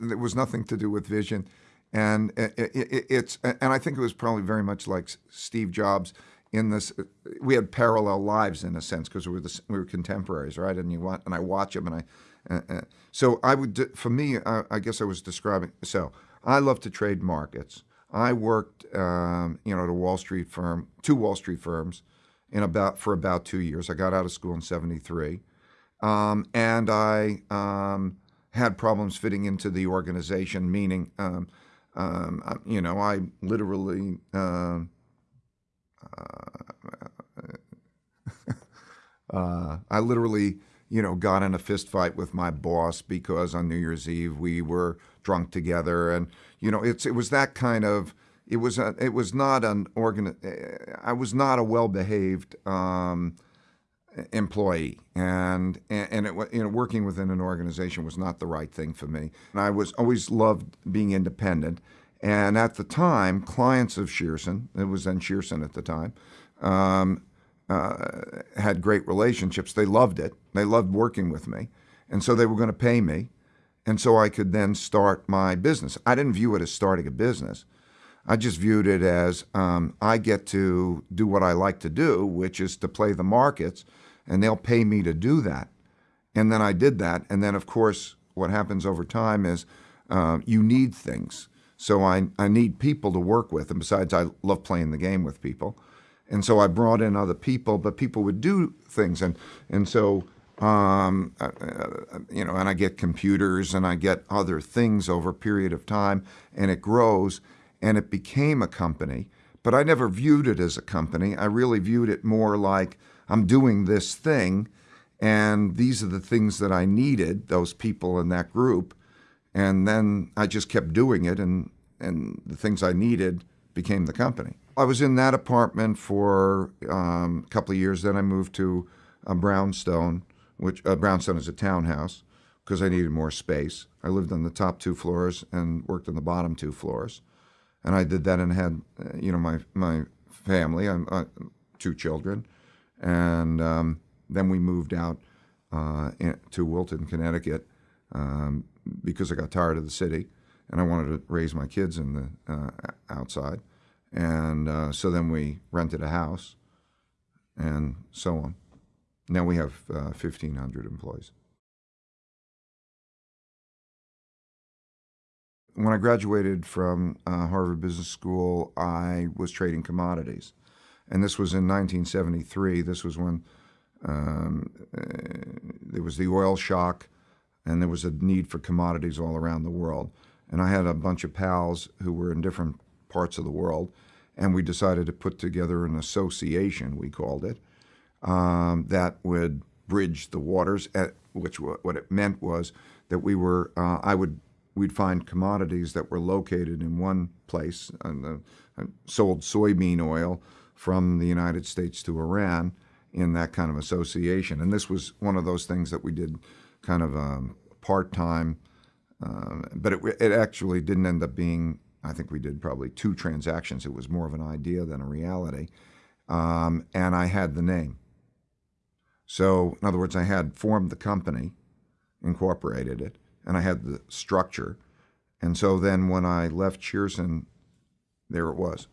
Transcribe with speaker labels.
Speaker 1: It was nothing to do with vision, and it, it, it's and I think it was probably very much like Steve Jobs in this. We had parallel lives in a sense because we were the, we were contemporaries, right? And you want and I watch him, and I. Uh, uh, so I would, for me, I, I guess I was describing. So I love to trade markets. I worked, um, you know, at a Wall Street firm, two Wall Street firms, in about for about two years. I got out of school in '73, um, and I um, had problems fitting into the organization. Meaning, um, um, you know, I literally. Uh, uh, I literally, you know, got in a fist fight with my boss because on New Year's Eve we were drunk together, and you know, it's it was that kind of. It was a, it was not an organ. I was not a well behaved um, employee, and and it you know working within an organization was not the right thing for me. And I was always loved being independent. And at the time, clients of Shearson, it was then Shearson at the time, um, uh, had great relationships. They loved it. They loved working with me. And so they were going to pay me. And so I could then start my business. I didn't view it as starting a business. I just viewed it as um, I get to do what I like to do, which is to play the markets, and they'll pay me to do that. And then I did that. And then, of course, what happens over time is uh, you need things. So I, I need people to work with. And besides, I love playing the game with people. And so I brought in other people, but people would do things. And, and so um, uh, uh, you know, and I get computers and I get other things over a period of time, and it grows, and it became a company. But I never viewed it as a company. I really viewed it more like I'm doing this thing, and these are the things that I needed, those people in that group, and then I just kept doing it, and and the things I needed became the company. I was in that apartment for um, a couple of years. Then I moved to a Brownstone which uh, Brownstone is a townhouse because I needed more space. I lived on the top two floors and worked on the bottom two floors, and I did that and had uh, you know my my family, I'm uh, two children, and um, then we moved out uh, in, to Wilton, Connecticut, um, because I got tired of the city and I wanted to raise my kids in the uh, outside, and uh, so then we rented a house, and so on. Now we have uh, 1,500 employees. When I graduated from uh, Harvard Business School, I was trading commodities. And this was in 1973. This was when um, uh, there was the oil shock and there was a need for commodities all around the world. And I had a bunch of pals who were in different parts of the world, and we decided to put together an association, we called it, um, that would bridge the waters. At, which what it meant was that we were uh, I would we'd find commodities that were located in one place and uh, sold soybean oil from the United States to Iran in that kind of association. And this was one of those things that we did kind of um, part time, uh, but it, it actually didn't end up being. I think we did probably two transactions. It was more of an idea than a reality. Um, and I had the name. So, in other words, I had formed the company, incorporated it, and I had the structure. And so then when I left Shearson, there it was.